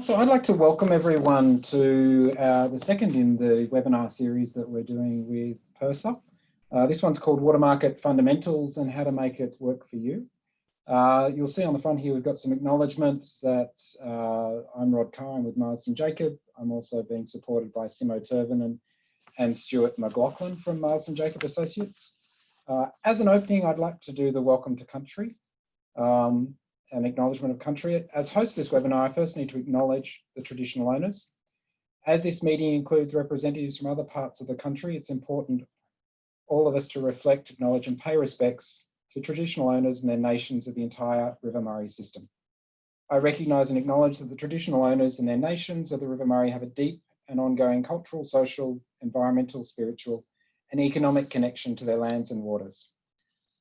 So I'd like to welcome everyone to uh, the second in the webinar series that we're doing with PIRSA. Uh, this one's called Water Market Fundamentals and How to Make It Work for You. Uh, you'll see on the front here, we've got some acknowledgements that uh, I'm Rod Carr, with Marsden Jacob. I'm also being supported by Simo Turvin and, and Stuart McLaughlin from Marsden Jacob Associates. Uh, as an opening, I'd like to do the welcome to country. Um, an acknowledgement of country. As host of this webinar, I first need to acknowledge the traditional owners. As this meeting includes representatives from other parts of the country, it's important all of us to reflect, acknowledge and pay respects to traditional owners and their nations of the entire River Murray system. I recognise and acknowledge that the traditional owners and their nations of the River Murray have a deep and ongoing cultural, social, environmental, spiritual and economic connection to their lands and waters.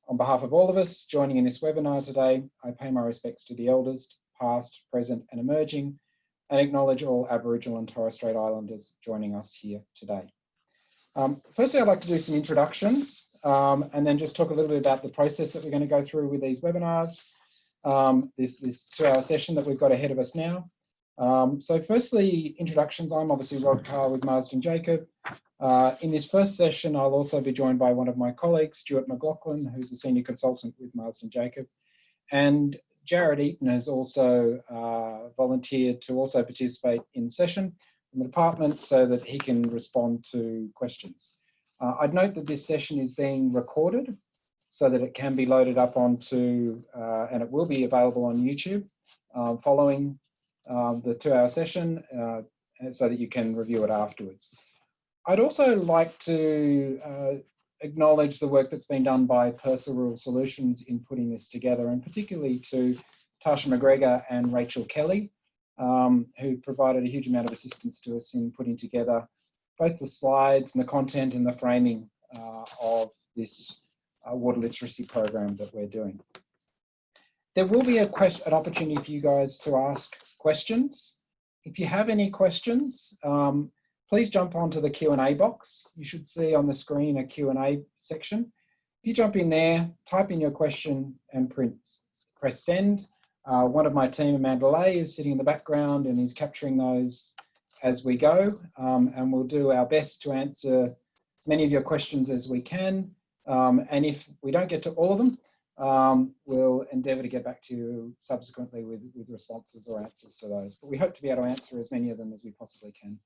On behalf of all of us joining in this webinar today, I pay my respects to the elders, past, present and emerging, and acknowledge all Aboriginal and Torres Strait Islanders joining us here today. Um, firstly, I'd like to do some introductions um, and then just talk a little bit about the process that we're going to go through with these webinars, um, this, this two-hour session that we've got ahead of us now. Um, so firstly, introductions. I'm obviously Rod Carr with Marsden Jacob. Uh, in this first session, I'll also be joined by one of my colleagues, Stuart McLaughlin, who's a senior consultant with Marsden Jacob. And Jared Eaton has also uh, volunteered to also participate in the session from the department so that he can respond to questions. Uh, I'd note that this session is being recorded so that it can be loaded up onto, uh, and it will be available on YouTube uh, following um, the two hour session uh, so that you can review it afterwards. I'd also like to uh, acknowledge the work that's been done by PIRSA Rural Solutions in putting this together, and particularly to Tasha McGregor and Rachel Kelly, um, who provided a huge amount of assistance to us in putting together both the slides and the content and the framing uh, of this uh, water literacy program that we're doing. There will be a question, an opportunity for you guys to ask questions. If you have any questions, um, please jump onto the Q&A box. You should see on the screen a Q&A section. If you jump in there, type in your question and print, press send. Uh, one of my team, Amanda Lay, is sitting in the background and is capturing those as we go. Um, and we'll do our best to answer as many of your questions as we can. Um, and if we don't get to all of them, um, we'll endeavour to get back to you subsequently with, with responses or answers to those. But we hope to be able to answer as many of them as we possibly can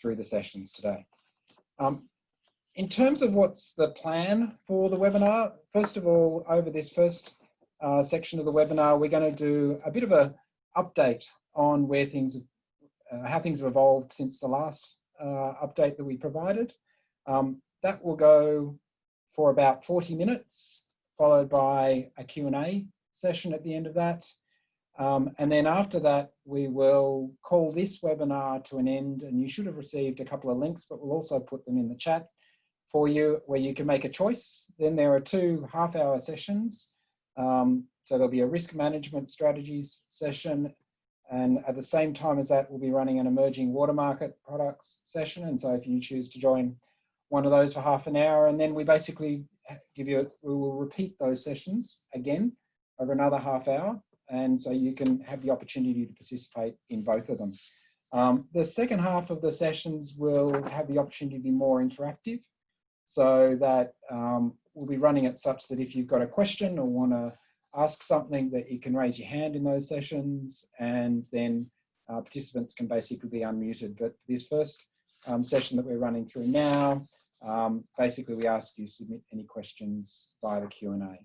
through the sessions today. Um, in terms of what's the plan for the webinar, first of all, over this first uh, section of the webinar, we're going to do a bit of a update on where things, uh, how things have evolved since the last uh, update that we provided. Um, that will go for about 40 minutes, followed by a Q&A session at the end of that. Um, and then after that, we will call this webinar to an end and you should have received a couple of links, but we'll also put them in the chat for you where you can make a choice. Then there are two half hour sessions. Um, so there'll be a risk management strategies session. And at the same time as that, we'll be running an emerging water market products session. And so if you choose to join one of those for half an hour, and then we basically give you, we will repeat those sessions again over another half hour and so you can have the opportunity to participate in both of them. Um, the second half of the sessions will have the opportunity to be more interactive so that um, we'll be running it such that if you've got a question or want to ask something that you can raise your hand in those sessions and then uh, participants can basically be unmuted. But this first um, session that we're running through now, um, basically we ask you to submit any questions via the Q&A.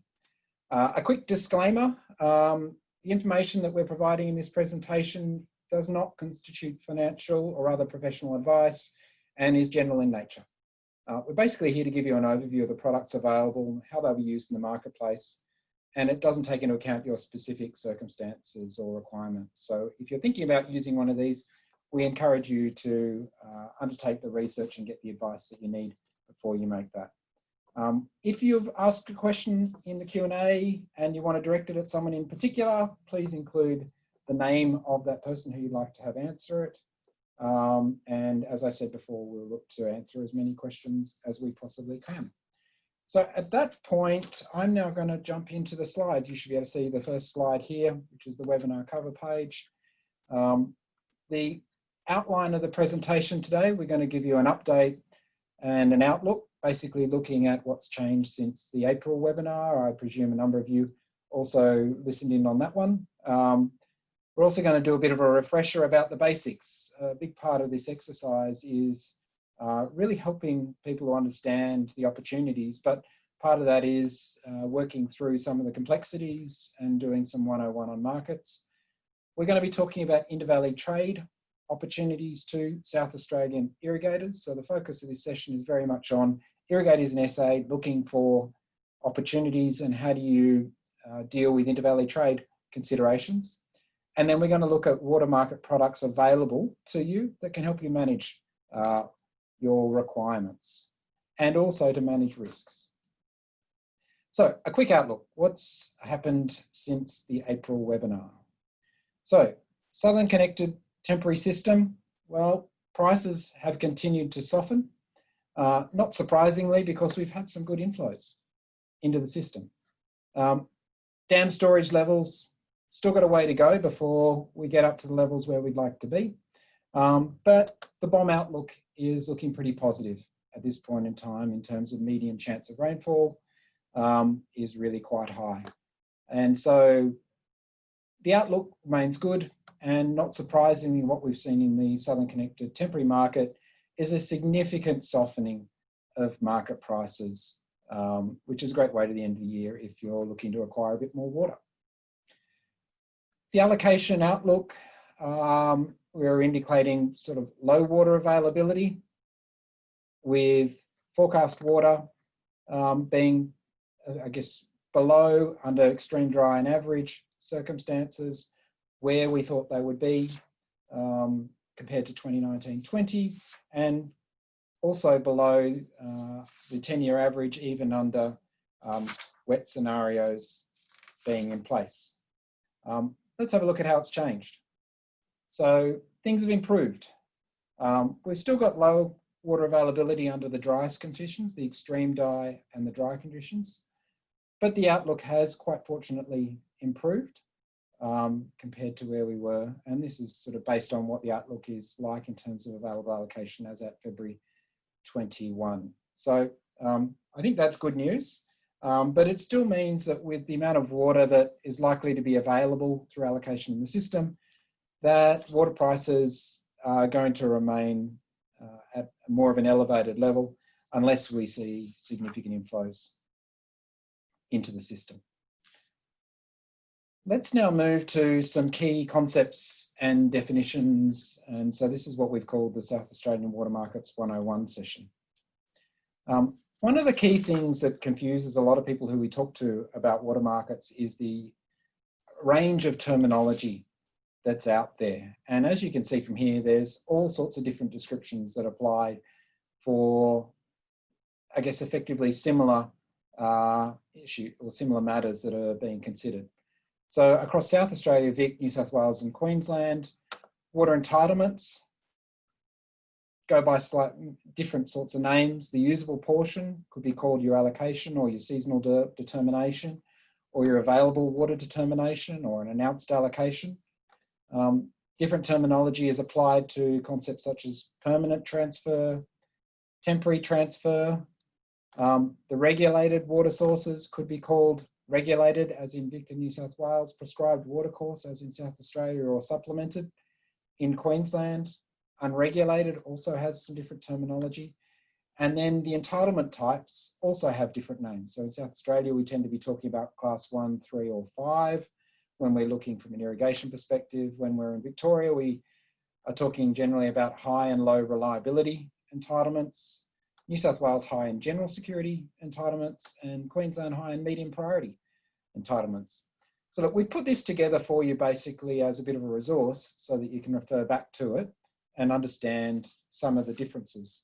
Uh, a quick disclaimer, um, the information that we're providing in this presentation does not constitute financial or other professional advice and is general in nature. Uh, we're basically here to give you an overview of the products available, how they'll be used in the marketplace, and it doesn't take into account your specific circumstances or requirements. So if you're thinking about using one of these, we encourage you to uh, undertake the research and get the advice that you need before you make that. Um, if you've asked a question in the Q&A and you want to direct it at someone in particular, please include the name of that person who you'd like to have answer it. Um, and as I said before, we'll look to answer as many questions as we possibly can. So at that point, I'm now going to jump into the slides. You should be able to see the first slide here, which is the webinar cover page. Um, the outline of the presentation today, we're going to give you an update and an outlook, basically looking at what's changed since the April webinar. I presume a number of you also listened in on that one. Um, we're also going to do a bit of a refresher about the basics. A big part of this exercise is uh, really helping people understand the opportunities, but part of that is uh, working through some of the complexities and doing some 101 on markets. We're going to be talking about intervalley trade opportunities to South Australian irrigators. So the focus of this session is very much on irrigators in SA looking for opportunities and how do you uh, deal with intervalley trade considerations. And then we're going to look at water market products available to you that can help you manage uh, your requirements and also to manage risks. So a quick outlook, what's happened since the April webinar? So Southern Connected Temporary System, well, prices have continued to soften, uh, not surprisingly because we've had some good inflows into the system. Um, dam storage levels Still got a way to go before we get up to the levels where we'd like to be. Um, but the BoM outlook is looking pretty positive at this point in time in terms of median chance of rainfall um, is really quite high. And so the outlook remains good and not surprisingly what we've seen in the Southern Connected temporary market is a significant softening of market prices, um, which is a great way to the end of the year if you're looking to acquire a bit more water. The allocation outlook, um, we're indicating sort of low water availability with forecast water um, being, uh, I guess, below under extreme dry and average circumstances where we thought they would be um, compared to 2019-20 and also below uh, the 10-year average even under um, wet scenarios being in place. Um, let's have a look at how it's changed. So things have improved. Um, we've still got low water availability under the driest conditions, the extreme dry and the dry conditions, but the outlook has quite fortunately improved um, compared to where we were. And this is sort of based on what the outlook is like in terms of available allocation as at February 21. So um, I think that's good news. Um, but it still means that with the amount of water that is likely to be available through allocation in the system, that water prices are going to remain uh, at more of an elevated level unless we see significant inflows into the system. Let's now move to some key concepts and definitions. And so this is what we've called the South Australian Water Markets 101 session. Um, one of the key things that confuses a lot of people who we talk to about water markets is the range of terminology that's out there. And as you can see from here, there's all sorts of different descriptions that apply for, I guess, effectively similar uh, issue or similar matters that are being considered. So across South Australia, Vic, New South Wales and Queensland, water entitlements go by slight different sorts of names. The usable portion could be called your allocation or your seasonal de determination or your available water determination or an announced allocation. Um, different terminology is applied to concepts such as permanent transfer, temporary transfer. Um, the regulated water sources could be called regulated as in Victor, New South Wales, prescribed water course as in South Australia or supplemented. In Queensland, unregulated also has some different terminology. And then the entitlement types also have different names. So in South Australia, we tend to be talking about class one, three, or five when we're looking from an irrigation perspective. When we're in Victoria, we are talking generally about high and low reliability entitlements. New South Wales high and general security entitlements and Queensland high and medium priority entitlements. So look, we put this together for you basically as a bit of a resource so that you can refer back to it and understand some of the differences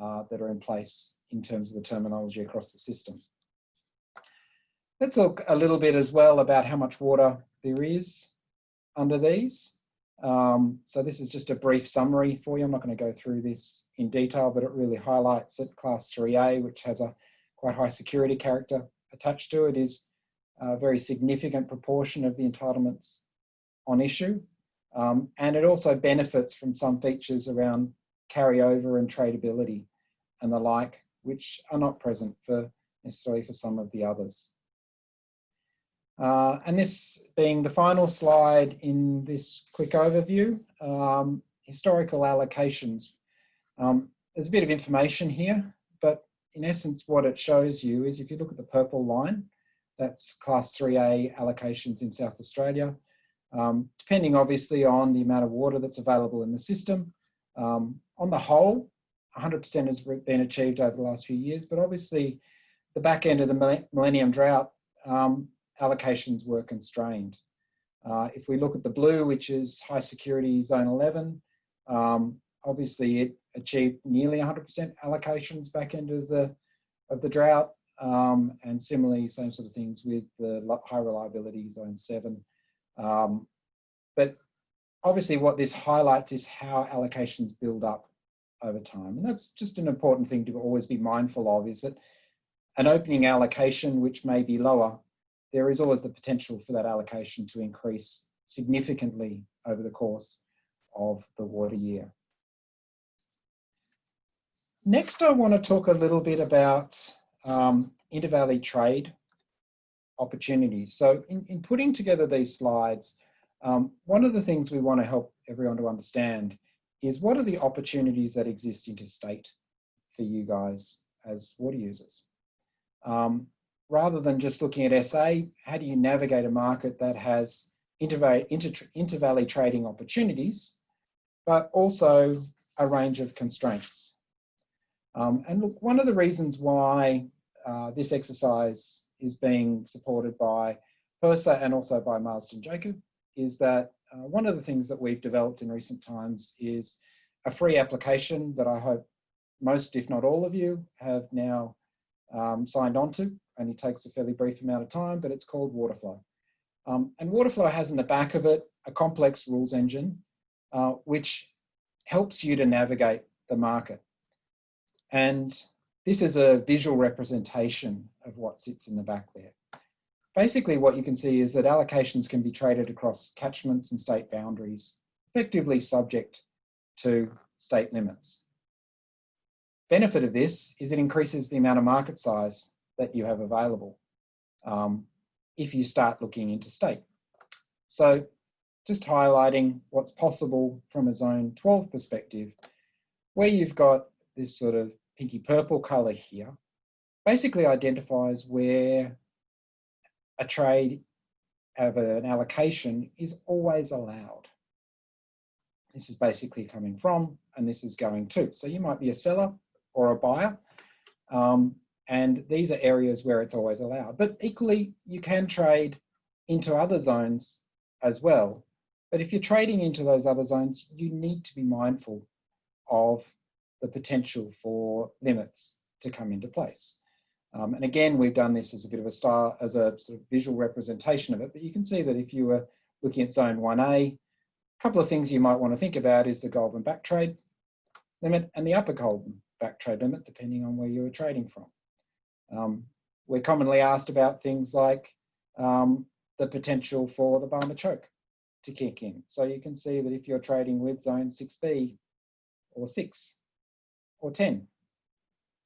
uh, that are in place in terms of the terminology across the system. Let's look a little bit as well about how much water there is under these. Um, so this is just a brief summary for you. I'm not going to go through this in detail, but it really highlights that class 3A, which has a quite high security character attached to it, is a very significant proportion of the entitlements on issue. Um, and it also benefits from some features around carryover and tradability and the like, which are not present for necessarily for some of the others. Uh, and this being the final slide in this quick overview, um, historical allocations. Um, there's a bit of information here, but in essence what it shows you is if you look at the purple line, that's class 3A allocations in South Australia, um, depending obviously on the amount of water that's available in the system. Um, on the whole, 100% has been achieved over the last few years, but obviously the back end of the millennium drought, um, allocations were constrained. Uh, if we look at the blue, which is high security zone 11, um, obviously it achieved nearly 100% allocations back of the, of the drought. Um, and similarly, same sort of things with the high reliability zone 7. Um, but obviously what this highlights is how allocations build up over time. And that's just an important thing to always be mindful of is that an opening allocation, which may be lower, there is always the potential for that allocation to increase significantly over the course of the water year. Next, I want to talk a little bit about um, intervalley trade opportunities. So in, in putting together these slides, um, one of the things we want to help everyone to understand is what are the opportunities that exist interstate for you guys as water users? Um, rather than just looking at SA, how do you navigate a market that has intervalley, inter, intervalley trading opportunities, but also a range of constraints? Um, and look, one of the reasons why uh, this exercise is being supported by PIRSA and also by Marsden Jacob is that uh, one of the things that we've developed in recent times is a free application that I hope most, if not all of you, have now um, signed on to. Only takes a fairly brief amount of time, but it's called Waterflow. Um, and Waterflow has in the back of it a complex rules engine, uh, which helps you to navigate the market. And this is a visual representation of what sits in the back there. Basically, what you can see is that allocations can be traded across catchments and state boundaries, effectively subject to state limits. Benefit of this is it increases the amount of market size that you have available um, if you start looking into state. So just highlighting what's possible from a zone 12 perspective, where you've got this sort of pinky purple color here, basically identifies where a trade of an allocation is always allowed. This is basically coming from, and this is going to. So you might be a seller or a buyer, um, and these are areas where it's always allowed. But equally, you can trade into other zones as well. But if you're trading into those other zones, you need to be mindful of the potential for limits to come into place. Um, and again, we've done this as a bit of a style, as a sort of visual representation of it, but you can see that if you were looking at zone 1A, a couple of things you might want to think about is the Goulburn back trade limit and the upper Goulburn back trade limit, depending on where you were trading from. Um, we're commonly asked about things like um, the potential for the Barmah choke to kick in. So you can see that if you're trading with zone 6B or 6 or 10,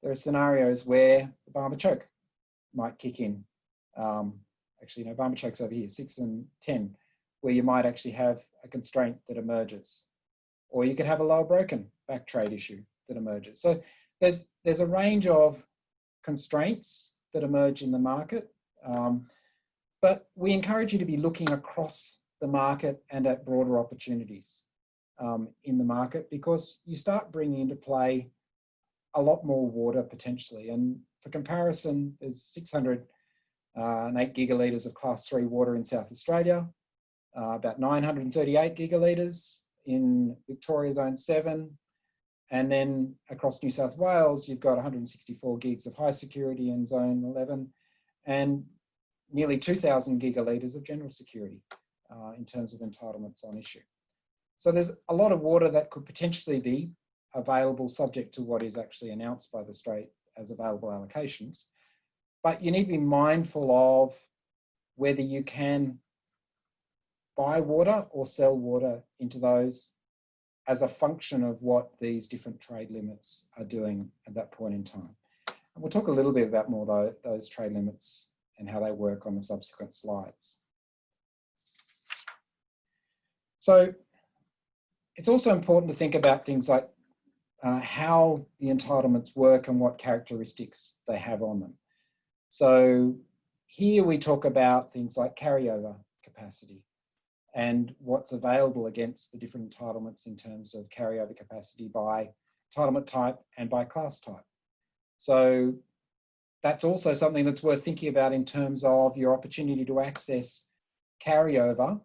there are scenarios where the Barmah choke might kick in. Um, actually, no, Barmah choke's over here, 6 and 10, where you might actually have a constraint that emerges. Or you could have a lower broken back trade issue that emerges. So there's, there's a range of constraints that emerge in the market. Um, but we encourage you to be looking across the market and at broader opportunities um, in the market because you start bringing into play a lot more water potentially. And for comparison, there's 608 uh, gigalitres of class three water in South Australia, uh, about 938 gigalitres in Victoria Zone 7, and then across New South Wales, you've got 164 gigs of high security in zone 11 and nearly 2000 gigalitres of general security uh, in terms of entitlements on issue. So there's a lot of water that could potentially be available subject to what is actually announced by the state as available allocations. But you need to be mindful of whether you can buy water or sell water into those as a function of what these different trade limits are doing at that point in time. And we'll talk a little bit about more those, those trade limits and how they work on the subsequent slides. So it's also important to think about things like uh, how the entitlements work and what characteristics they have on them. So here we talk about things like carryover capacity and what's available against the different entitlements in terms of carryover capacity by entitlement type and by class type. So that's also something that's worth thinking about in terms of your opportunity to access carryover.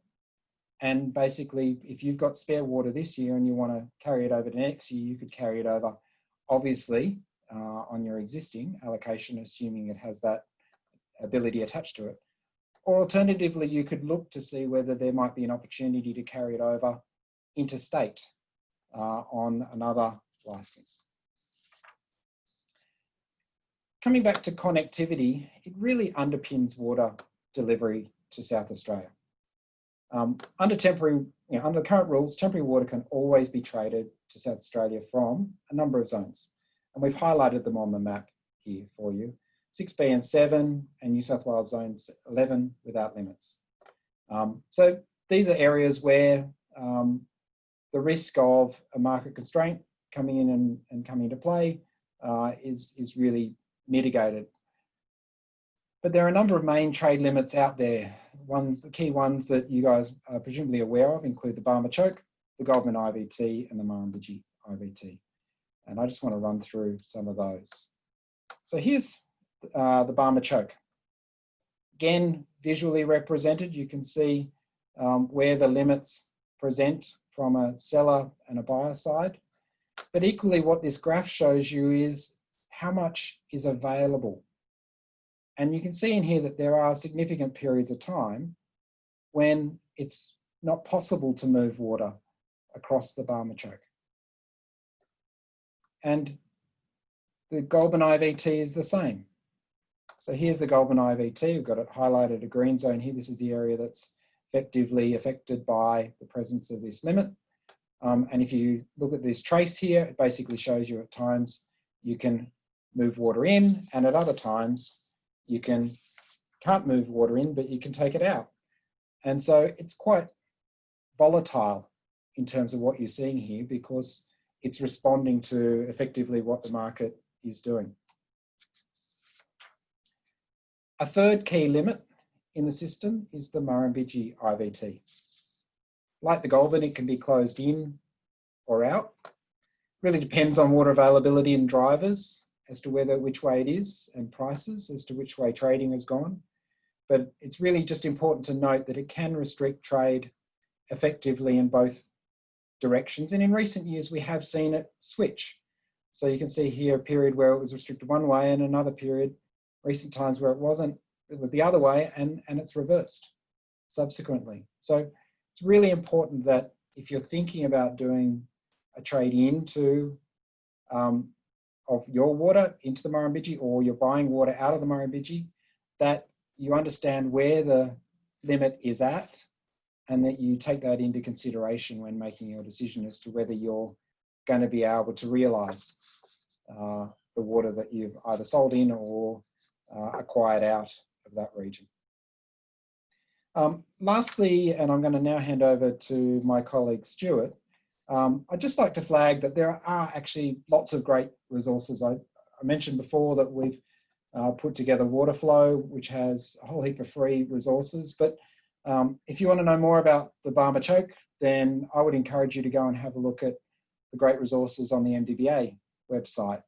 And basically, if you've got spare water this year and you want to carry it over to next year, you could carry it over, obviously, uh, on your existing allocation, assuming it has that ability attached to it. Or alternatively, you could look to see whether there might be an opportunity to carry it over interstate uh, on another license. Coming back to connectivity, it really underpins water delivery to South Australia. Um, under temporary, you know, under current rules, temporary water can always be traded to South Australia from a number of zones. And we've highlighted them on the map here for you. 6B and 7 and New South Wales zones 11 without limits. Um, so these are areas where um, the risk of a market constraint coming in and, and coming into play uh, is, is really mitigated. But there are a number of main trade limits out there. Ones, the key ones that you guys are presumably aware of include the Barmah Choke, the Goulburn IVT and the Murrumbidgee IVT. And I just want to run through some of those. So here's uh, the Barmah Choke. Again, visually represented, you can see um, where the limits present from a seller and a buyer side. But equally what this graph shows you is how much is available. And you can see in here that there are significant periods of time when it's not possible to move water across the Barmah Choke. And the Goulburn IVT is the same. So here's the Goulburn IVT, we've got it highlighted a green zone here. This is the area that's effectively affected by the presence of this limit. Um, and if you look at this trace here, it basically shows you at times you can move water in and at other times you can can't move water in but you can take it out and so it's quite volatile in terms of what you're seeing here because it's responding to effectively what the market is doing. A third key limit in the system is the Murrumbidgee IVT. Like the Goulburn, it can be closed in or out. Really depends on water availability and drivers as to whether which way it is and prices as to which way trading has gone. But it's really just important to note that it can restrict trade effectively in both directions. And in recent years, we have seen it switch. So you can see here a period where it was restricted one way and another period, recent times where it wasn't, it was the other way and, and it's reversed subsequently. So it's really important that if you're thinking about doing a trade into um, of your water into the Murrumbidgee or you're buying water out of the Murrumbidgee, that you understand where the limit is at and that you take that into consideration when making your decision as to whether you're going to be able to realise uh, the water that you've either sold in or acquired out of that region. Um, lastly, and I'm going to now hand over to my colleague Stuart, um, I'd just like to flag that there are actually lots of great resources. I, I mentioned before that we've uh, put together Waterflow, which has a whole heap of free resources. But um, if you want to know more about the Barmah Choke, then I would encourage you to go and have a look at the great resources on the MDBA website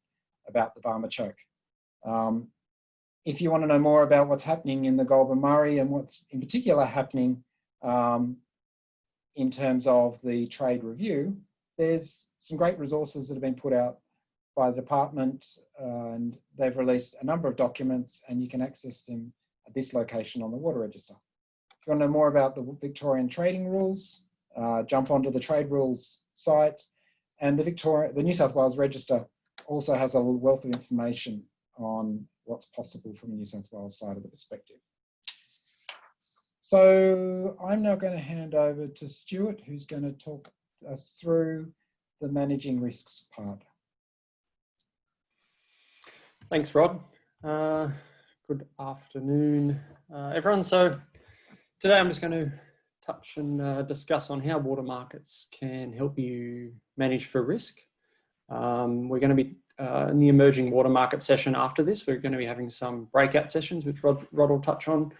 about the Barmah Choke. Um, if you want to know more about what's happening in the Goulburn Murray and what's in particular happening um, in terms of the trade review, there's some great resources that have been put out by the department uh, and they've released a number of documents and you can access them at this location on the water register. If you want to know more about the Victorian trading rules, uh, jump onto the trade rules site and the Victoria, the New South Wales Register also has a wealth of information on what's possible from the New South Wales side of the perspective. So I'm now going to hand over to Stuart, who's going to talk us through the managing risks part. Thanks, Rod. Uh, good afternoon, uh, everyone. So today I'm just going to touch and uh, discuss on how water markets can help you manage for risk. Um, we're going to be uh, in the emerging water market session after this. We're going to be having some breakout sessions, which Rod, Rod will touch on.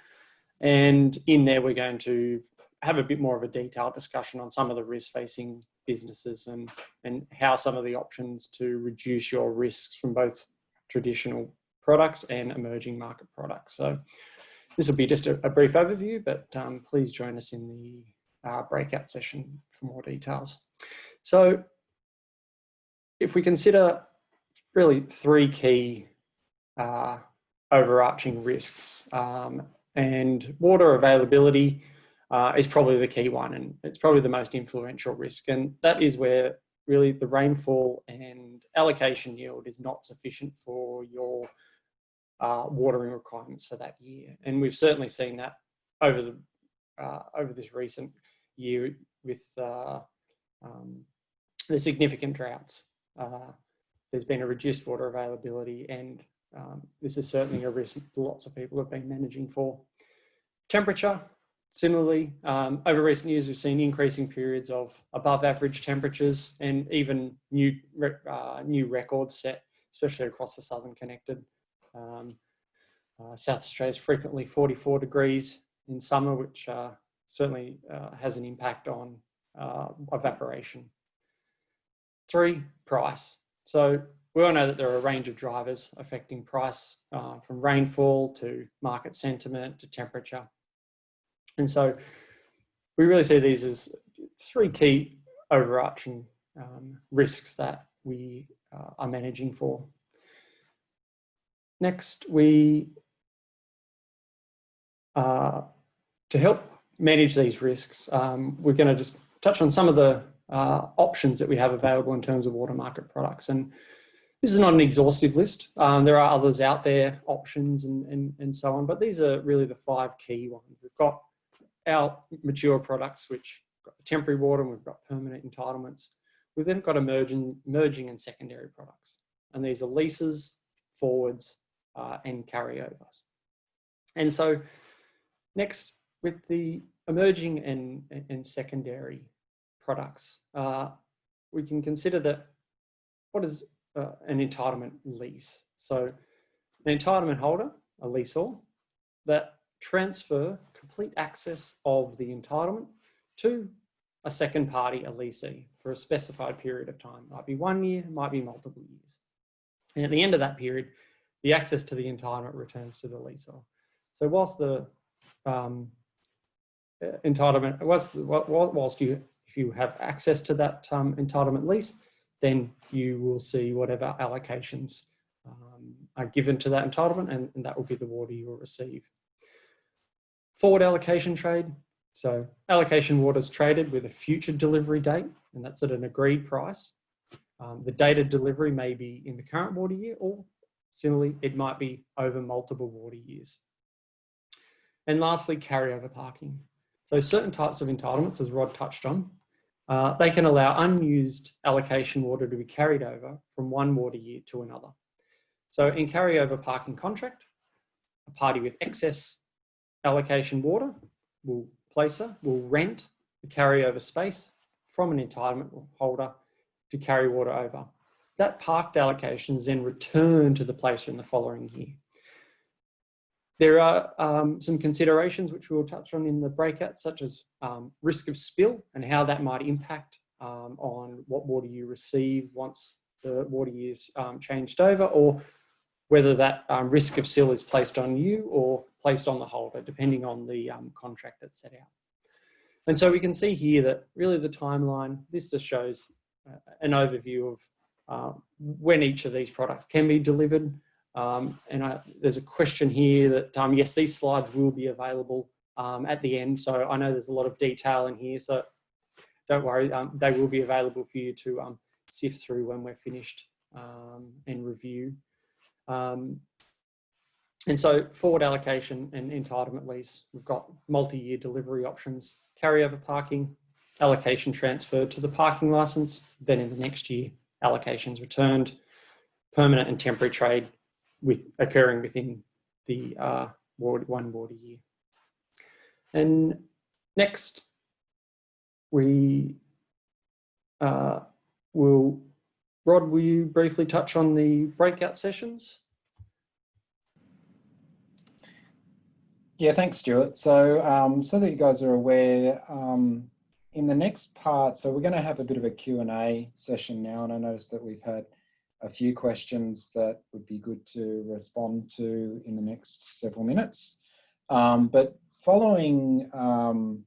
And in there, we're going to have a bit more of a detailed discussion on some of the risk facing businesses and, and how some of the options to reduce your risks from both traditional products and emerging market products. So this will be just a, a brief overview, but um, please join us in the uh, breakout session for more details. So if we consider really three key uh, overarching risks um, and water availability uh, is probably the key one and it's probably the most influential risk and that is where really the rainfall and allocation yield is not sufficient for your uh, watering requirements for that year. And we've certainly seen that over the uh, over this recent year with uh, um, the significant droughts. There's been a reduced water availability and um, this is certainly a risk lots of people have been managing for. Temperature, Similarly, um, over recent years, we've seen increasing periods of above average temperatures and even new, uh, new records set, especially across the Southern Connected. Um, uh, South Australia is frequently 44 degrees in summer, which uh, certainly uh, has an impact on uh, evaporation. Three, price. So we all know that there are a range of drivers affecting price uh, from rainfall to market sentiment to temperature. And so we really see these as three key overarching um, risks that we uh, are managing for. Next, we, uh, to help manage these risks, um, we're going to just touch on some of the uh, options that we have available in terms of water market products. And this is not an exhaustive list. Um, there are others out there, options and, and, and so on, but these are really the five key ones. We've got our mature products, which got temporary water and we've got permanent entitlements. We've then got emerging, emerging and secondary products. And these are leases, forwards, uh, and carryovers. And so next, with the emerging and, and secondary products, uh, we can consider that what is uh, an entitlement lease? So an entitlement holder, a lessor, that transfer complete access of the entitlement to a second party, a lessee, for a specified period of time. Might be one year, might be multiple years. And at the end of that period, the access to the entitlement returns to the lessor. So whilst the um, uh, entitlement, whilst, whilst you, if you have access to that um, entitlement lease, then you will see whatever allocations um, are given to that entitlement and, and that will be the water you will receive. Forward allocation trade. So allocation water is traded with a future delivery date, and that's at an agreed price. Um, the date of delivery may be in the current water year, or similarly, it might be over multiple water years. And lastly, carryover parking. So certain types of entitlements, as Rod touched on, uh, they can allow unused allocation water to be carried over from one water year to another. So in carryover parking contract, a party with excess allocation water will placer will rent the carryover space from an entitlement holder to carry water over. That parked allocation is then returned to the placer in the following year. There are um, some considerations which we'll touch on in the breakout, such as um, risk of spill and how that might impact um, on what water you receive once the water is um, changed over, or whether that um, risk of spill is placed on you or placed on the holder, depending on the um, contract that's set out. And so we can see here that really the timeline, this just shows uh, an overview of uh, when each of these products can be delivered. Um, and I, there's a question here that, um, yes, these slides will be available um, at the end. So I know there's a lot of detail in here, so don't worry, um, they will be available for you to um, sift through when we're finished and review. And so forward allocation and entitlement lease, we've got multi-year delivery options, carryover parking, allocation transferred to the parking license, then in the next year, allocations returned, permanent and temporary trade with occurring within the uh, ward, one water year. And next, we uh, will, Rod, will you briefly touch on the breakout sessions? Yeah, thanks, Stuart. So, um, so that you guys are aware, um, in the next part, so we're going to have a bit of a Q&A session now, and I noticed that we've had a few questions that would be good to respond to in the next several minutes. Um, but following um,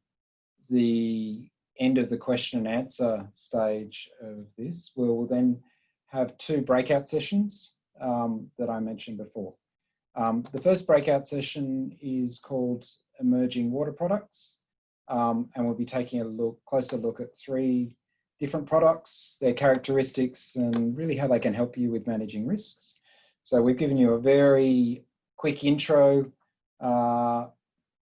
the end of the question and answer stage of this, we'll then have two breakout sessions um, that I mentioned before. Um, the first breakout session is called Emerging Water Products, um, and we'll be taking a look, closer look at three different products, their characteristics, and really how they can help you with managing risks. So we've given you a very quick intro uh,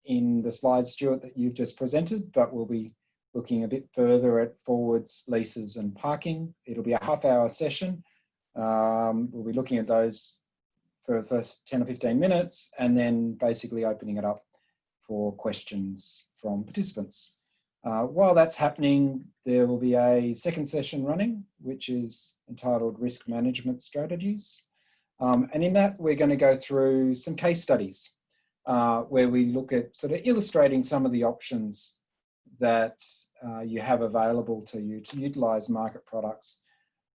in the slides, Stuart, that you've just presented, but we'll be looking a bit further at forwards, leases and parking. It'll be a half hour session. Um, we'll be looking at those for the first 10 or 15 minutes and then basically opening it up for questions from participants. Uh, while that's happening, there will be a second session running, which is entitled Risk Management Strategies. Um, and in that, we're going to go through some case studies uh, where we look at sort of illustrating some of the options that uh, you have available to you to utilize market products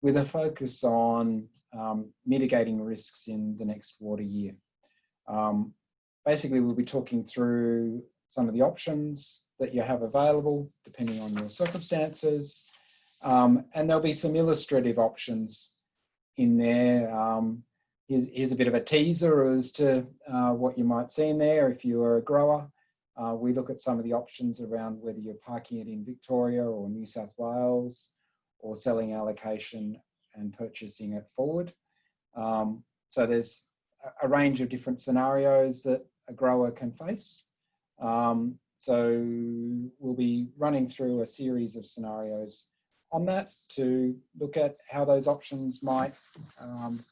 with a focus on um, mitigating risks in the next water year. Um, basically, we'll be talking through some of the options that you have available depending on your circumstances. Um, and there'll be some illustrative options in there. Um, here's, here's, a bit of a teaser as to uh, what you might see in there if you are a grower. Uh, we look at some of the options around whether you're parking it in Victoria or New South Wales or selling allocation and purchasing it forward. Um, so there's a range of different scenarios that a grower can face. Um, so we'll be running through a series of scenarios on that to look at how those options might um,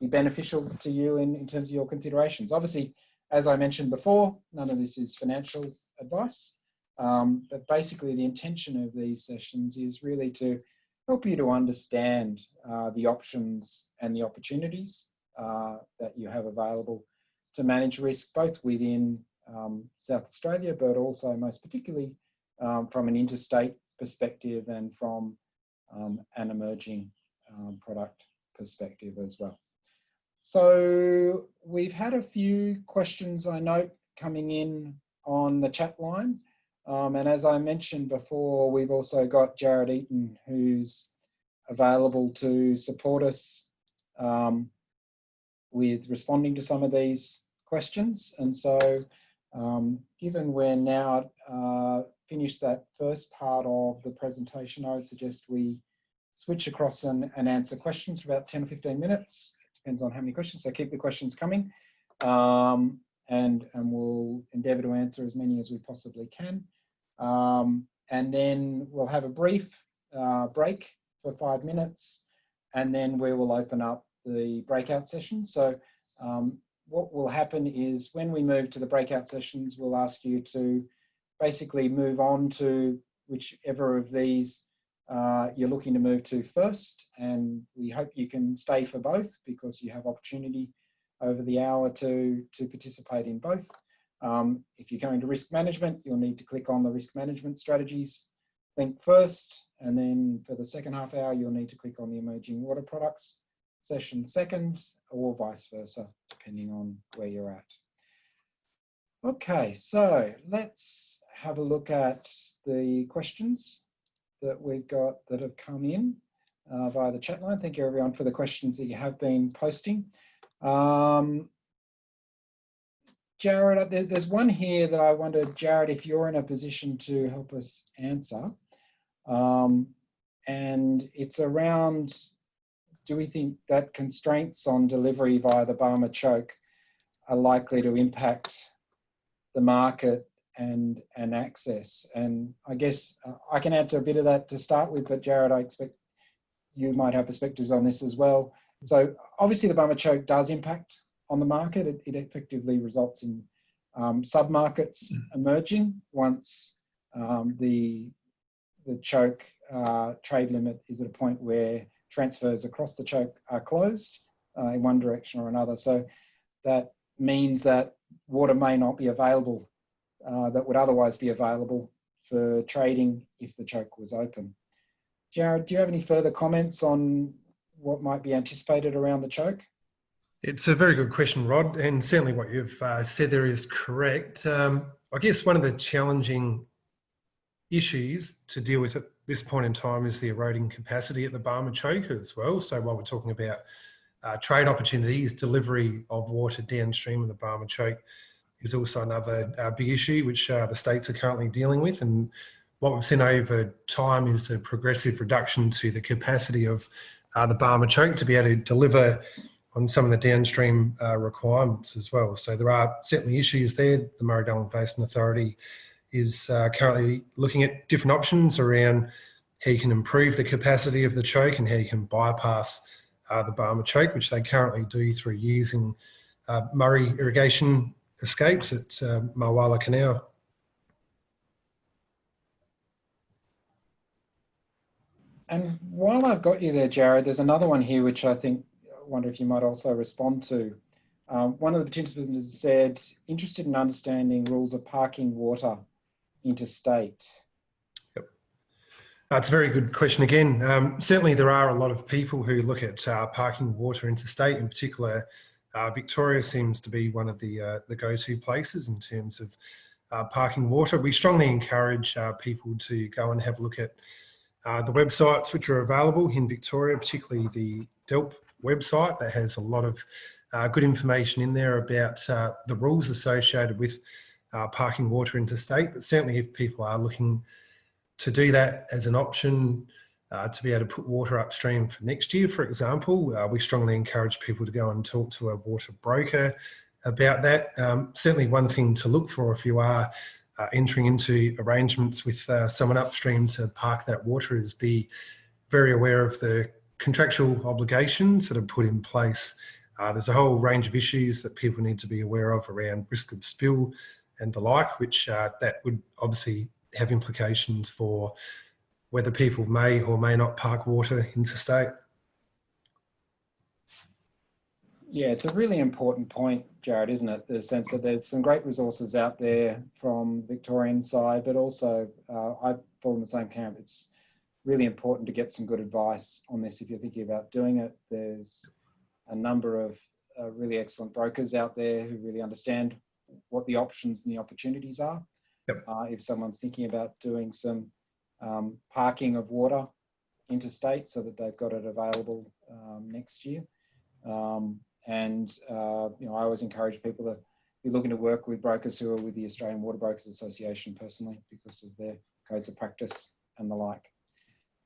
be beneficial to you in, in terms of your considerations. Obviously, as I mentioned before, none of this is financial advice, um, but basically the intention of these sessions is really to help you to understand uh, the options and the opportunities uh, that you have available to manage risk both within South Australia, but also most particularly um, from an interstate perspective and from um, an emerging um, product perspective as well. So we've had a few questions I note coming in on the chat line. Um, and as I mentioned before, we've also got Jared Eaton who's available to support us um, with responding to some of these questions. And so um, given we're now uh, finished that first part of the presentation, I would suggest we switch across and, and answer questions for about 10 or 15 minutes. Depends on how many questions, so keep the questions coming. Um, and, and we'll endeavour to answer as many as we possibly can. Um, and then we'll have a brief uh, break for five minutes, and then we will open up the breakout session. So um, what will happen is when we move to the breakout sessions, we'll ask you to basically move on to whichever of these uh, you're looking to move to first. And we hope you can stay for both because you have opportunity over the hour to, to participate in both. Um, if you're going to risk management, you'll need to click on the risk management strategies link first. And then for the second half hour, you'll need to click on the emerging water products session second or vice versa, depending on where you're at. Okay, so let's have a look at the questions that we've got that have come in uh, via the chat line. Thank you everyone for the questions that you have been posting. Um, Jared, there's one here that I wonder, Jared, if you're in a position to help us answer. Um, and it's around do we think that constraints on delivery via the Barmah choke are likely to impact the market and and access. And I guess uh, I can answer a bit of that to start with, but Jared, I expect you might have perspectives on this as well. So obviously the Barmah choke does impact on the market. It, it effectively results in um, sub-markets emerging once um, the, the choke uh, trade limit is at a point where transfers across the choke are closed uh, in one direction or another. So that means that water may not be available uh, that would otherwise be available for trading if the choke was open. Jared, do you have any further comments on what might be anticipated around the choke? It's a very good question, Rod, and certainly what you've uh, said there is correct. Um, I guess one of the challenging issues to deal with at this point in time is the eroding capacity at the Barmah Choke as well. So while we're talking about uh, trade opportunities, delivery of water downstream of the Barmah Choke is also another uh, big issue which uh, the states are currently dealing with. And what we've seen over time is a progressive reduction to the capacity of uh, the Barmah Choke to be able to deliver on some of the downstream uh, requirements as well. So there are certainly issues there. The Murray-Darling Basin Authority is uh, currently looking at different options around how you can improve the capacity of the choke and how you can bypass uh, the Barmah choke, which they currently do through using uh, Murray irrigation escapes at uh, Mulwala Canal. And while I've got you there, Jared, there's another one here which I think I wonder if you might also respond to. Um, one of the participants said, interested in understanding rules of parking water interstate. Yep. That's a very good question again. Um, certainly there are a lot of people who look at uh, parking water interstate, in particular uh, Victoria seems to be one of the, uh, the go-to places in terms of uh, parking water. We strongly encourage uh, people to go and have a look at uh, the websites which are available in Victoria, particularly the DELWP website that has a lot of uh, good information in there about the rules associated with parking water interstate. But certainly if people are looking to do that as an option, uh, to be able to put water upstream for next year, for example. Uh, we strongly encourage people to go and talk to a water broker about that. Um, certainly one thing to look for if you are uh, entering into arrangements with uh, someone upstream to park that water is be very aware of the contractual obligations that are put in place. Uh, there's a whole range of issues that people need to be aware of around risk of spill and the like, which uh, that would obviously have implications for whether people may or may not park water interstate. Yeah, it's a really important point, Jared, isn't it? The sense that there's some great resources out there from Victorian side, but also uh, I fall in the same camp. It's really important to get some good advice on this if you're thinking about doing it. There's a number of uh, really excellent brokers out there who really understand what the options and the opportunities are. Yep. Uh, if someone's thinking about doing some um, parking of water interstate so that they've got it available um, next year. Um, and uh, you know, I always encourage people to be looking to work with brokers who are with the Australian Water Brokers Association personally because of their codes of practice and the like.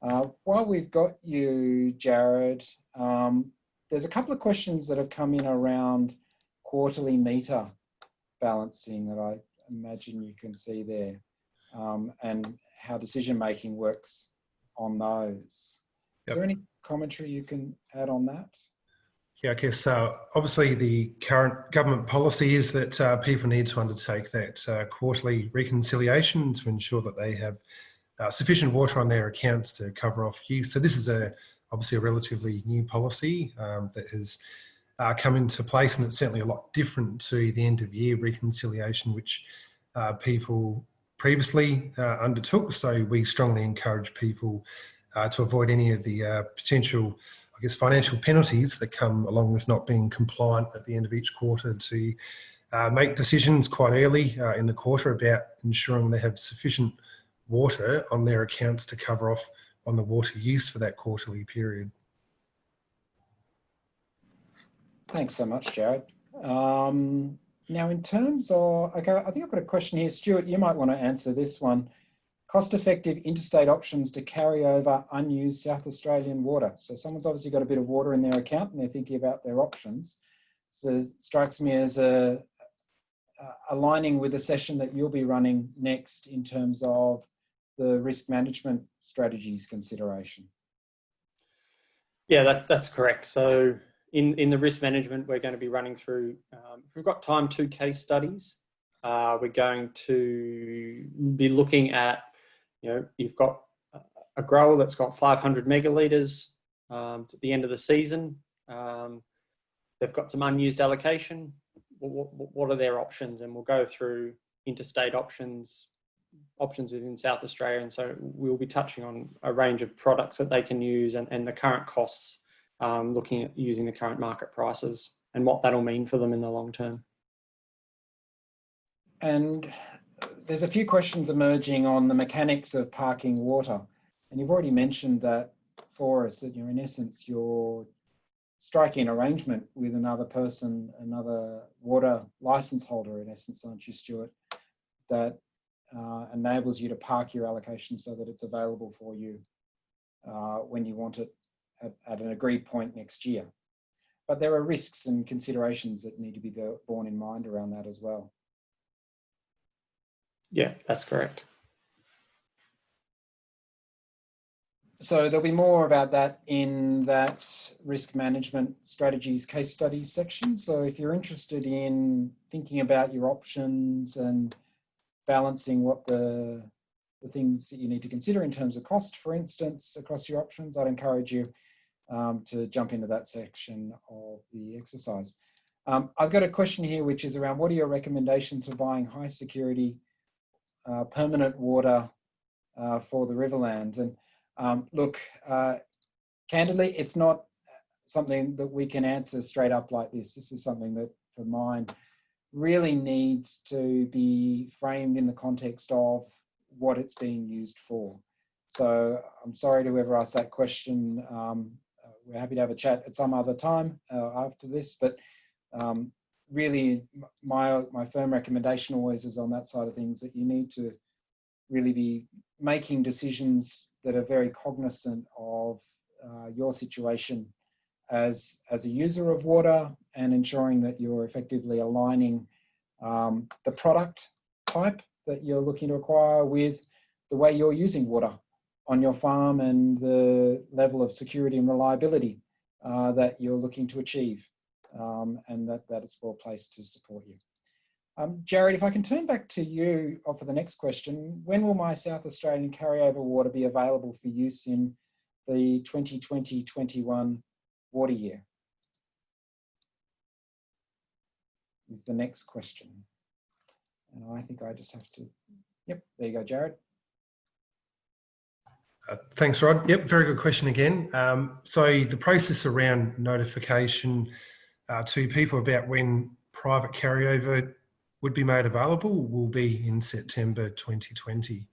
Uh, while we've got you, Jared, um, there's a couple of questions that have come in around quarterly meter balancing that I imagine you can see there. Um, and how decision making works on those. Yep. Is there any commentary you can add on that? Yeah, I guess uh, obviously the current government policy is that uh, people need to undertake that uh, quarterly reconciliation to ensure that they have uh, sufficient water on their accounts to cover off use. So this is a obviously a relatively new policy um, that has uh, come into place and it's certainly a lot different to the end of year reconciliation which uh, people previously uh, undertook. So we strongly encourage people uh, to avoid any of the uh, potential, I guess, financial penalties that come along with not being compliant at the end of each quarter to make decisions quite early in the quarter about ensuring they have sufficient water on their accounts to cover off on the water use for that quarterly period. Thanks so much, Jared. Um, now, in terms of, okay, I think I've got a question here. Stuart, you might want to answer this one. Cost-effective interstate options to carry over unused South Australian water. So someone's obviously got a bit of water in their account and they're thinking about their options. so strikes me as a, uh, aligning with a session that you'll be running next in terms of the risk management strategies consideration. Yeah, that's that's correct. So in in the risk management, we're going to be running through. Um, we've got time, two case studies. Uh, we're going to be looking at, you know, you've got a grower that's got 500 megalitres. Um, at the end of the season. Um, they've got some unused allocation. What, what, are their options? And we'll go through interstate options, options within South Australia. And so we'll be touching on a range of products that they can use and, and the current costs, um, looking at using the current market prices and what that'll mean for them in the long term. And there's a few questions emerging on the mechanics of parking water. And you've already mentioned that for us, that you're in essence, you're striking an arrangement with another person, another water license holder, in essence, aren't you, Stuart, that uh, enables you to park your allocation so that it's available for you uh, when you want it at, an agreed point next year. But there are risks and considerations that need to be borne in mind around that as well. Yeah, that's correct. So there'll be more about that in that risk management strategies case studies section. So if you're interested in thinking about your options and balancing what the, the things that you need to consider in terms of cost, for instance, across your options, I'd encourage you um, to jump into that section of the exercise. Um, I've got a question here, which is around what are your recommendations for buying high security uh, permanent water uh, for the Riverlands? And um, look, uh, candidly, it's not something that we can answer straight up like this. This is something that, for mine, really needs to be framed in the context of what it's being used for. So I'm sorry to whoever asked that question. Um, we're happy to have a chat at some other time uh, after this, but um, really my, my firm recommendation always is on that side of things that you need to really be making decisions that are very cognizant of uh, your situation as, as a user of water and ensuring that you're effectively aligning um, the product type that you're looking to acquire with the way you're using water on your farm and the level of security and reliability uh, that you're looking to achieve um, and that, that it's well placed to support you. Um, Jared, if I can turn back to you for the next question, when will my South Australian carryover water be available for use in the 2020-21 water year? Is the next question. And I think I just have to, yep, there you go, Jared. Uh, thanks, Rod. Yep, very good question again. Um, so the process around notification uh, to people about when private carryover would be made available will be in September 2020.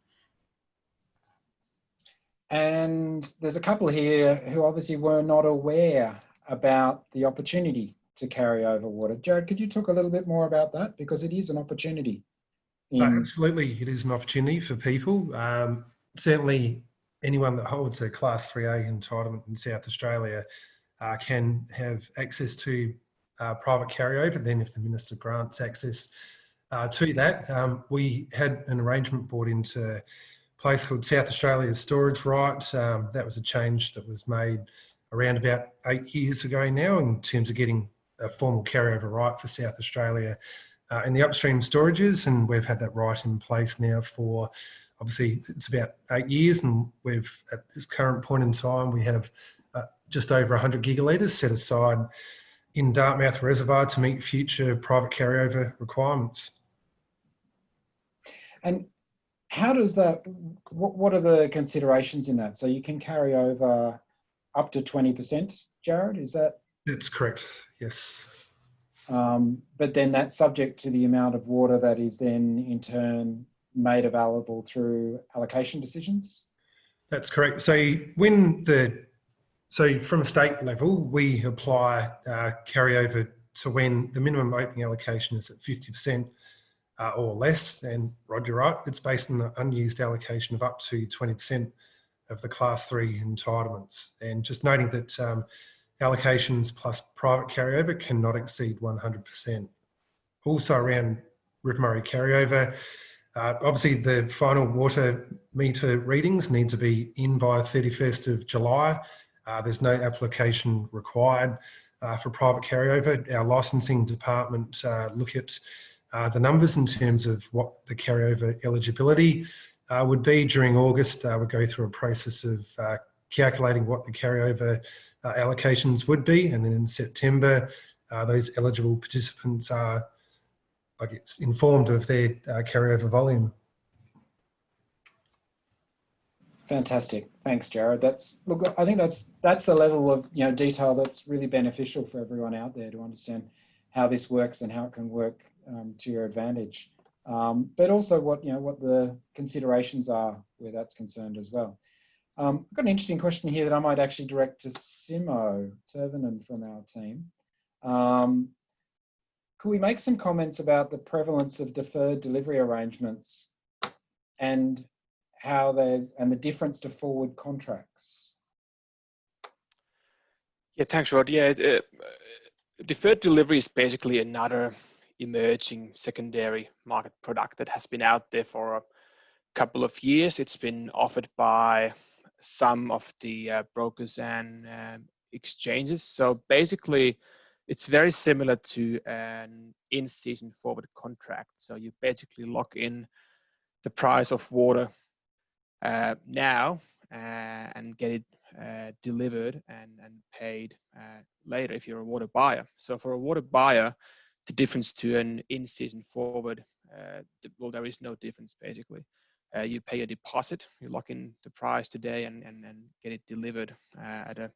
And there's a couple here who obviously were not aware about the opportunity to carry over water. Jared, could you talk a little bit more about that? Because it is an opportunity. In... absolutely, it is an opportunity for people. Um, certainly, anyone that holds a Class 3A entitlement in South Australia uh, can have access to uh, private carryover. Then if the Minister grants access uh, to that, um, we had an arrangement brought into place called South Australia Storage Right. Um, that was a change that was made around about eight years ago now in terms of getting a formal carryover right for South Australia uh, in the upstream storages. And we've had that right in place now for obviously it's about eight years. And we've at this current point in time, we have uh, just over 100 gigalitres set aside in Dartmouth Reservoir to meet future private carryover requirements. And how does that, what, what are the considerations in that? So you can carry over up to 20%, Jared, is that? That's correct, yes. Um, but then that's subject to the amount of water that is then in turn made available through allocation decisions? That's correct. So when the, so from a state level, we apply uh, carryover to when the minimum opening allocation is at 50% uh, or less. And Roger, right, it's based on the unused allocation of up to 20% of the class three entitlements. And just noting that um, allocations plus private carryover cannot exceed 100%. Also around River Murray carryover, uh, obviously the final water meter readings need to be in by 31st of July. Uh, there's no application required uh, for private carryover. Our licensing department uh, look at uh, the numbers in terms of what the carryover eligibility uh, would be during August. we go through a process of calculating what the carryover allocations would be. And then in September, those eligible participants are I guess, informed of their uh, carryover volume. Fantastic, thanks, Jared. That's look. I think that's that's the level of you know detail that's really beneficial for everyone out there to understand how this works and how it can work um, to your advantage. Um, but also what you know what the considerations are where that's concerned as well. Um, I've got an interesting question here that I might actually direct to Simo Tervonen from our team. Could we make some comments about the prevalence of deferred delivery arrangements and how they and the difference to forward contracts? Yeah, thanks, Rod. Yeah, uh, deferred delivery is basically another emerging secondary market product that has been out there for a couple of years. It's been offered by some of the uh, brokers and uh, exchanges. So basically, it's very similar to an in-season forward contract. So you basically lock in the price of water uh, now uh, and get it uh, delivered and, and paid uh, later if you're a water buyer. So for a water buyer, the difference to an in-season forward, uh, well, there is no difference basically. Uh, you pay a deposit, you lock in the price today and, and, and get it delivered at a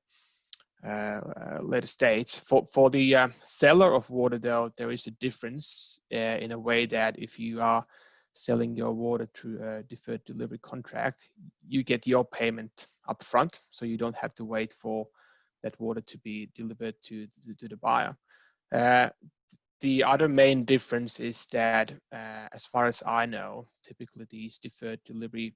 later stage. For, for the uh, seller of water though, there is a difference in a way that if you are selling your water through a deferred delivery contract, you get your payment up front, so you don't have to wait for that water to be delivered to, to, to the buyer. Uh, the other main difference is that, uh, as far as I know, typically these deferred delivery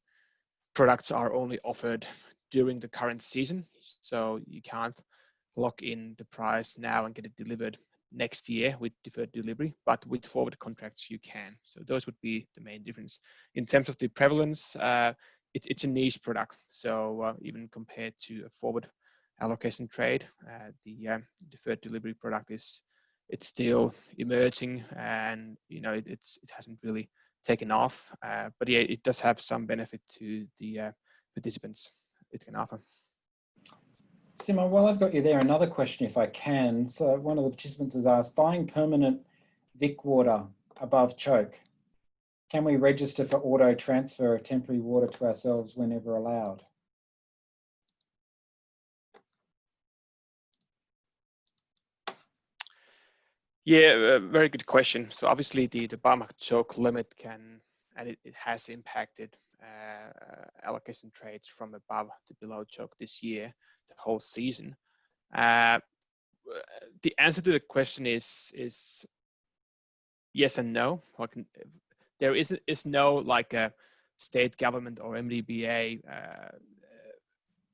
products are only offered during the current season, so you can't lock in the price now and get it delivered next year with deferred delivery, but with forward contracts you can. So those would be the main difference. In terms of the prevalence, uh, it, it's a niche product. So uh, even compared to a forward allocation trade, uh, the uh, deferred delivery product is it's still emerging and you know it, it's it hasn't really taken off. Uh, but yeah, it does have some benefit to the uh, participants it can offer. Simo, while I've got you there, another question if I can. So one of the participants has asked, buying permanent Vic water above choke, can we register for auto transfer of temporary water to ourselves whenever allowed? Yeah, very good question. So obviously the, the Barmah choke limit can, and it, it has impacted uh, allocation trades from above to below choke this year the whole season? Uh, the answer to the question is is yes and no. Can, there is is no like a state government or MDBA uh,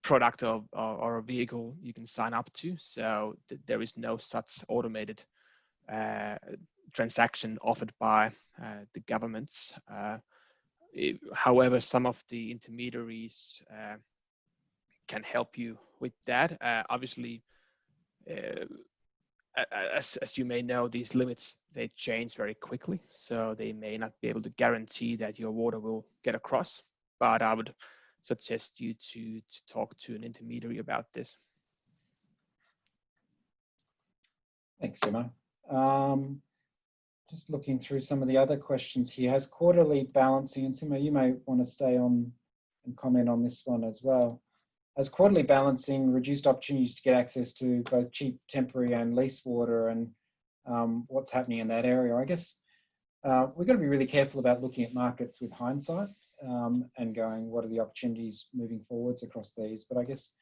product or, or, or, a vehicle you can sign up to. So th there is no such automated uh, transaction offered by uh, the governments. Uh, it, however, some of the intermediaries uh, can help you with that. Uh, obviously, uh, as, as you may know, these limits, they change very quickly. So they may not be able to guarantee that your water will get across, but I would suggest you to, to talk to an intermediary about this. Thanks, Simo. Um, just looking through some of the other questions here. Has quarterly balancing, and Simo, you may want to stay on and comment on this one as well. As quarterly balancing reduced opportunities to get access to both cheap temporary and lease water and um, what's happening in that area. I guess uh, we've got to be really careful about looking at markets with hindsight um, and going, what are the opportunities moving forwards across these? But I guess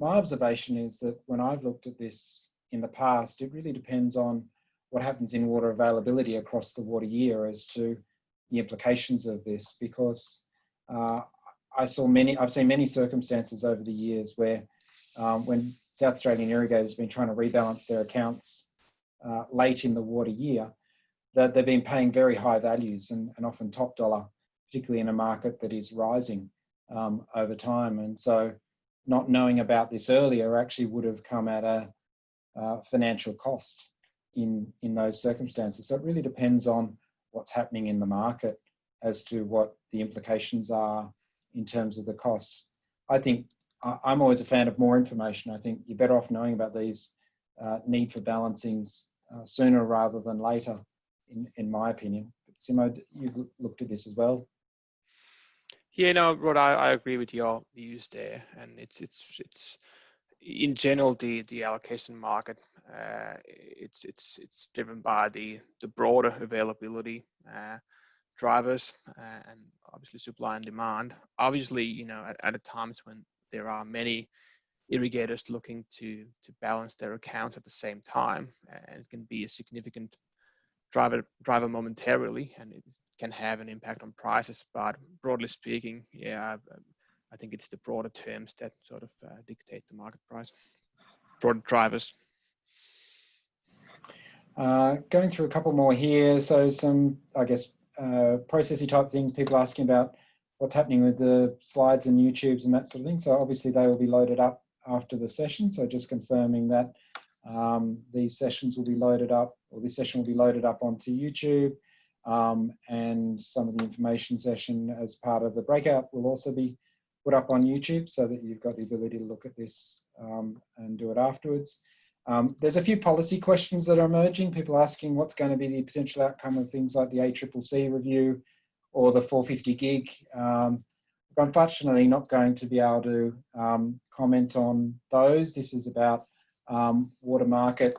my observation is that when I've looked at this in the past, it really depends on what happens in water availability across the water year as to the implications of this because uh, I saw many, I've seen many circumstances over the years where um, when South Australian irrigators have been trying to rebalance their accounts uh, late in the water year, that they've been paying very high values and, and often top dollar, particularly in a market that is rising um, over time. And so not knowing about this earlier actually would have come at a financial cost in, in those circumstances. So it really depends on what's happening in the market as to what the implications are in terms of the cost. I think I'm always a fan of more information. I think you're better off knowing about these uh, need for balancings uh, sooner rather than later, in, in my opinion. But Simo, you've looked at this as well. Yeah, no, Rod, I, I agree with your views there, and it's it's it's in general the the allocation market. Uh, it's it's it's driven by the the broader availability uh, drivers uh, and obviously supply and demand. Obviously, you know, at, at times when there are many irrigators looking to to balance their accounts at the same time, and it can be a significant driver driver momentarily, and it can have an impact on prices. But broadly speaking, yeah, I, think it's the broader terms that sort of uh, dictate the market price. Broad drivers. Uh, going through a couple more here. So some, I guess, uh, processy type things, people asking about what's happening with the slides and YouTubes and that sort of thing. So obviously they will be loaded up after the session. So just confirming that um, these sessions will be loaded up, or this session will be loaded up onto YouTube. Um, and some of the information session as part of the breakout will also be put up on YouTube so that you've got the ability to look at this um, and do it afterwards. Um, there's a few policy questions that are emerging. People asking what's going to be the potential outcome of things like the ACCC review or the 450 gig. Um, unfortunately, not going to be able to um, comment on those. This is about um, water market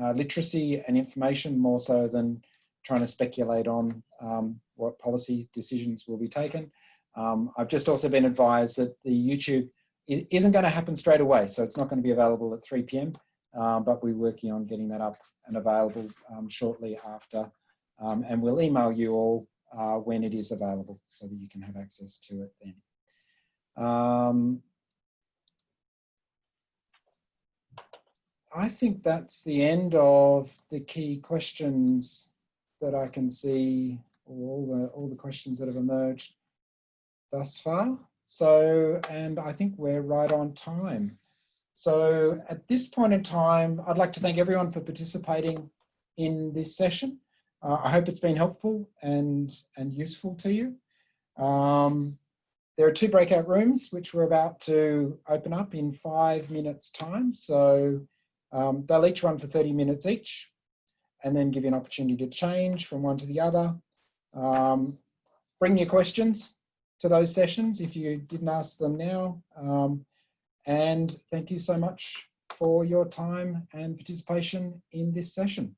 uh, literacy and information more so than trying to speculate on um, what policy decisions will be taken. Um, I've just also been advised that the YouTube isn't going to happen straight away, so it's not going to be available at 3 p.m. Um, but we're working on getting that up and available um, shortly after. Um, and we'll email you all uh, when it is available so that you can have access to it then. Um, I think that's the end of the key questions that I can see, all the all the questions that have emerged thus far. So, and I think we're right on time. So at this point in time, I'd like to thank everyone for participating in this session. Uh, I hope it's been helpful and, and useful to you. Um, there are two breakout rooms which we're about to open up in five minutes time. So um, they'll each run for 30 minutes each and then give you an opportunity to change from one to the other. Um, bring your questions to those sessions if you didn't ask them now. Um, and thank you so much for your time and participation in this session.